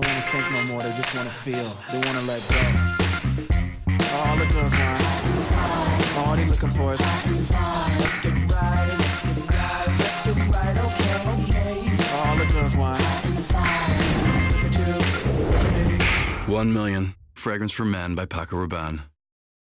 don't wanna think no more, they just wanna feel. They wanna let go. All the girls want. All they looking for is. Let's get right, let's get right, let's get right, okay, okay. All the girls want. Look at you. One million. Fragrance for Men by Paco Rabanne.